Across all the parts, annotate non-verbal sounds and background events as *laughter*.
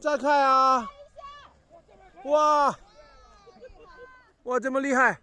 再看啊！哇哇，这么厉害，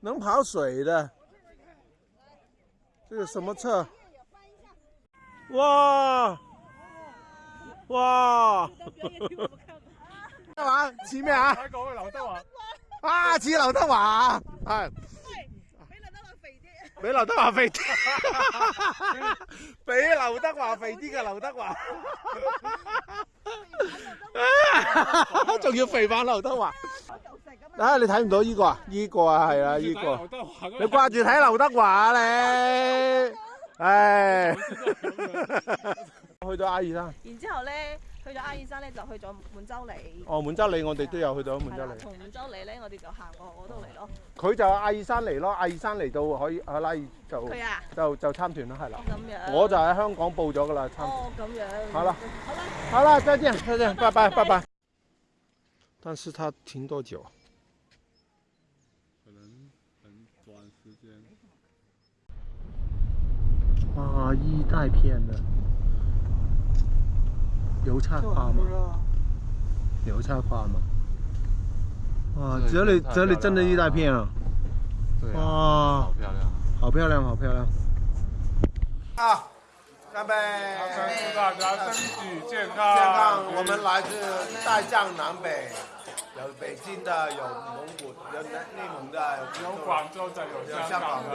能跑水的。这是什么车？哇哇！大王，似咩啊！睇嗰位刘德华啊！似刘德华系，比刘德华肥啲，比刘德华肥啲，俾刘德华肥啲噶 *laughs* 刘德华，*laughs* 仲要肥版刘德华啊！*laughs* 你睇唔到呢个啊？呢个啊系啊？呢个，你挂住睇刘德华你。唉，*laughs* 去到阿尔山，然之后咧，去咗阿尔山咧就去咗满洲里。哦，满洲里我哋都有去到满洲里，同满洲里咧我哋就行过嗰度嚟咯。佢就阿尔山嚟咯，阿尔山嚟到可以阿拉就就就参团啦，系啦。咁样。我就喺香港报咗噶啦，参。哦，咁样。好啦，好啦，好啦，再见，再见，拜拜，拜拜。但是他停多久？可能很短时间。啊，一大片的油菜花吗？油菜花吗？哇，这里这里真的一大片啊！对，哇，好漂亮，好漂亮，好漂亮！啊，干杯！大家身体健康，健康！我们来自大江南北，有北京的，有蒙古，有内蒙的，有广州的，有香港的。